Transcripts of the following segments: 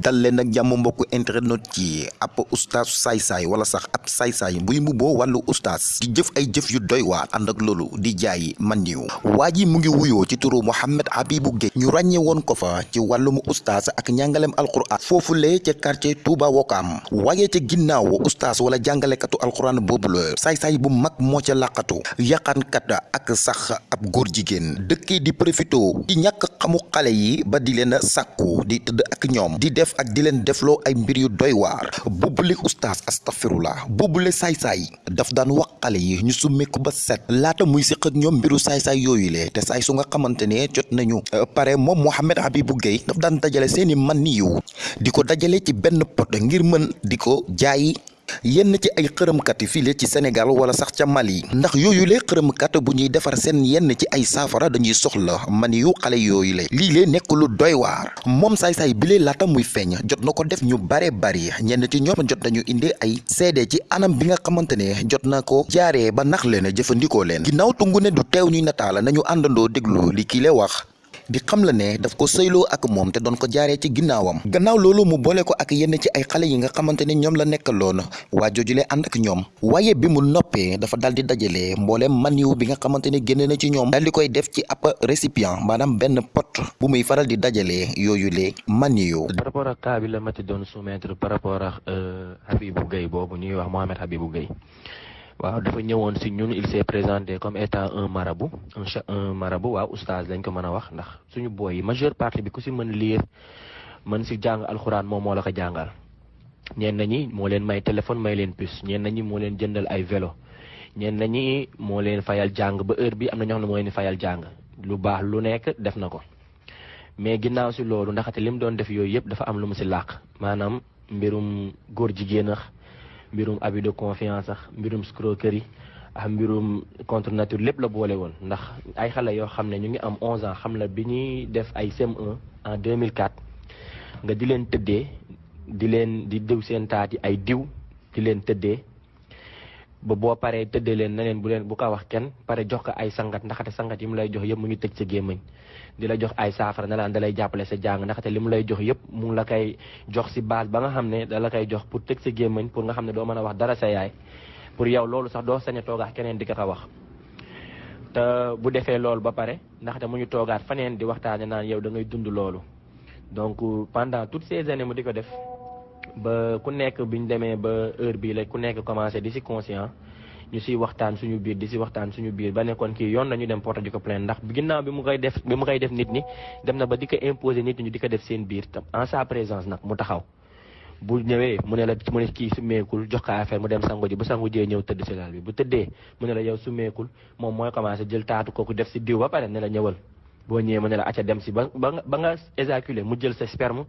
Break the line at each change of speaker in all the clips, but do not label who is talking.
dal leen ak jàmm mbokku internet ci ab ustaas saay-saay wala sax ab saay-saay buy mbubboo wàllu ustaas di jëf ay jëf yu doy waar ànd ak loolu di jaay man niw waa ji mu ngi wuyoo ci turu Mohamed Habibou Gueye. Ñu ràññee woon ko fa ci ustaas ak njàngalem alquran. Foofulee ca quartier Touba Wokam. Waaye ca ginnaaw ustaas wala jàngalekatu alquran boobu la saay-saay bu mag moo ca làqatu. Yàqankat ak sax ab góor di profito ci ñàkk xamu xale yi ba di leen di tëdd ak ñoom. Di def ak di leen defloo ay mbir yu doy waar. Boobule ustaas astafirullah boobule saay-saay. Daf daan wax xale yi ñu summeeku ba set. Laata muy siq ak ñoom mbiru saay-saay yooyu le te saay su nga xamante jot nañu pare moom Mohamed Habibou Gueye daf daan dajale seeni man niyu di ko dajale ci benn pot ngir mën di ko yenn ci ay xërëmkat fii ci Sénégal wala sax ca Mali. ndax yooyu le xërëmkat bu ñuy defar seen yenn ci ay saafara dañuy soxla man yu xale yooyu le. lii lee nekk lu doy waar. moom saay-saay bi lee laata muy feeñ jot na def ñu bare bari. ñenn ci ñoom jot nañu indi ay seede ci anam bi nga xamante ne jot na ko jaaree ba nax leen jëfandikoo leen. ginnaaw tungu ne du teew ñuy nataala nañu àndandoo déglu li kii le wax di xam la ne daf ko sëyloo ak moom te doon ko jaaree ci ginnaawam. Gannaaw loolu mu boole ko ak yenn ci ay xale yi nga xamante ne ñoom la nekkaloon. Waa joojule ànd ak ñoom. Waaye bi mu noppee dafa daal di dajale mbooleem maniw bi nga xamante ne na ci ñoom. Daal di koy def ci ab récipient maanaam benn pot bu muy faral di dajale yooyule maniw.
Par rapport ak cas bi la mati doon soumettre par rapport ak Habibou Gueye boobu ñuy wax Habibou waaw dafa ñëwoon si ñun il s'est présenté comme étant un marabout. Un un marabout waaw oustaz lañ ko mën a wax ndax suñu booy yi majeure partie bi ku si mën lire mën si jàng alxuraan moom moo la ko jàngal. ñeen ñi moo leen may téléphone may leen puce. Ñeen ñi moo leen jëndal ay vélo. Ñeen ñi moo leen fayal jàng ba heure bi am na ñoo xam ne moo leen fayal jàng. Lu baax lu nekk def na ko. Mais ginnaaw si loolu ndaxte li mu doon def yooyu yëpp dafa am lu mu si làq. Maanaam mbirum góor jigéen mbirum abus de confiance mbirum contre nature la boole woon. Ndax ay xale yoo xam ne ñu ngi am 11 ans def ay CM1 en 2004 nga di ba boo paree tëddee leen na leen bu leen bu ko wax kenn pare jox ko ay sangat ndaxate sangat yi mu lay jox yëpp mu ngi tëj sa gémmañ di la jox ay saafara na laan da lay jàppale sa jàng ndaxte li mu lay jox yëpp mu la koy jox si base ba nga xam ne da la koy jox pour tëj sa gémmañ pour nga xam ne doo mën a wax dara sa yaay pour yow loolu sax doo sañ a toogaat keneen di ko ko wax te bu defee loolu ba pare ndaxte mu ñu toogaat faneen di waxtaane naan yow da ngay dund loolu donc pendant toutes ces années mu di ko def ba ku nekk bi ñu demee ba heure bii la ku nekk commencé di si conscient ñu siy waxtaan suñu biir di si waxtaan suñu biir ba yoon dem porte di ko ndax ginnaaw bi mu koy def bi mu koy def nit ñi dem na ba di ko imposer nit ñi di ko def seen biir tam en sa présence nag mu taxaw. Bu ñëwee mu ne la mu ne kii su meekul jox ko affaire mu dem sangu ji bu sangu jee ñëw tëdd si laal bi bu tëddee mu ne la yow su meekul moom mooy commencé jël taatu def si diw ba ne la ñëwal. Boo ñëwee mu ne la acca dem si ba nga éjaculer mu jël sa sperme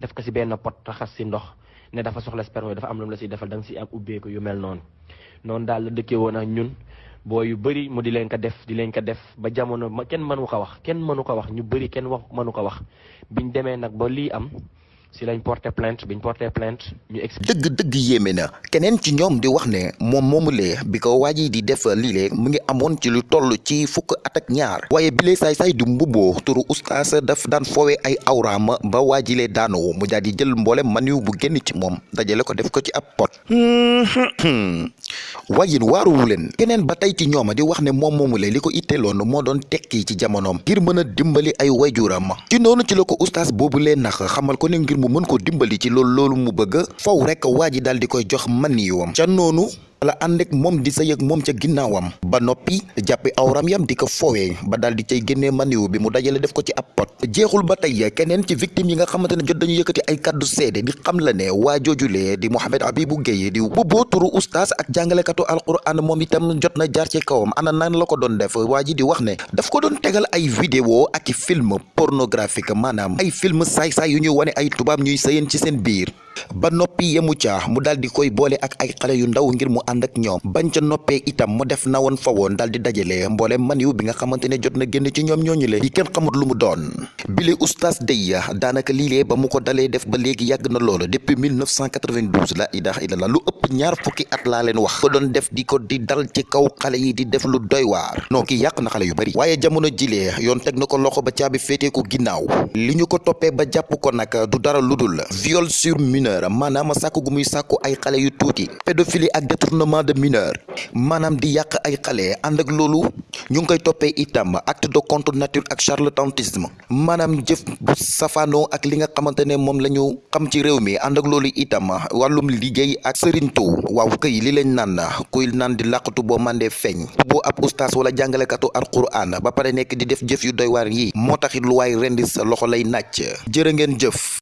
def ko si benn pot raxas si ndox ne dafa soxla sperme dafa am lu mu la siy defal da nga si am ubbeeku yu mel noonu. Noonu daal la dëkkee woon ak ñun. Boo yu bëri mu di leen ko def di leen ko def ba jamono ma kenn mënu ko wax kenn mënu ko wax ñu bëri kenn wax mënu ko wax. Biñ demee nag ba lii am si lañ porté plainte biñ porté plainte ñu ex
dëgg dëgg yéeme na. Keneen ci ñoom di wax ne moom moomulee bi ko waa ji di def lii mu ngi amoon ci lu toll ci fukk at ak ñaar. Waaye bilee saay-saay du mbubboo turu ustaas daf daan foowee ay awraam ba waa jilee daanoo mu daal di jël mboole maniw bu génn ci moom dajale ko def ko ci ab pot waaye waaruwu leen keneen ba tey ci ñooma di wax ne moom moomulee li ko itteeloon moo tekki ci jamonoom ngir mën dimbali ay wayjuram ci noonu ci la ko ustaas boobu lee nax xamal ko ne ngir mu mën ko dimbali ci loolu loolu mu bëgg faw rek daal di koy jox maniwam ca la ànd ak moom di sëy ak moom ca ginnaawam. Ba noppi jàppi awram yam di ko foowee ba daal di cay génnee maniw bi mu dajale def ko ci ab pot. Jeexul ba tey keneen ci victime yi nga xamante jot dañu ay di xam la ne waa di Mohamed Habibou Gueye di bubboo turu ustaas ak jàngalekatu alquran moom itam jot na jaar ci kawam. Ana nan la ko doon def? Waa di wax daf ko tegal ay vidéo ak film pornographique maanaam ay film saay-saay yu ñuy wane ay tubaab ñuy sëyeen ci seen biir ba noppi yemu ca mu daal di koy boole ak ay xale yu ndaw ngir mu ànd ak bañ ca itam mu def na woon fa woon daal di dajale mboolem maniw bi nga xamante jot na génn ci ñoom ñooñu le. Yi kenn xamut lu mu doon. Day daanaka lii ba mu ko def ba léegi yàgg na loolu depuis 1992 la ilaha illallah lu ëpp ñaar fukki at laa leen wax. Ko doon def di di dal ci kaw yi di def lu doy waar. Non kii yàq na xale yu bari. Waaye jamono jilee yoon teg na ko loxo ba caabi féetee ko ginnaaw. Li ko toppee ba ko du dara lu dul viol sur mineur maanaam sàkku gu muy sàkku ay xale yu tuuti. Pédophilie ak détournement de mineur. Maanaam di yàq ay xale ànd ak loolu ñu ngi koy toppee itam acte de contre nature ak charlatanisme. Maanaam jëf bu safaanoo ak li nga xamante ne moom la ñu xam ci réew mi ànd ak loolu itam wàllum liggéey ak sëriñtu waaw këy li lañ naan kuy naan di làqatu boo mandee feeñ. Boo ab ustaas wala jàngalekatu alquran ba pare nekk di def jëf yu doy waar yi moo taxit lu sa loxo lay jëf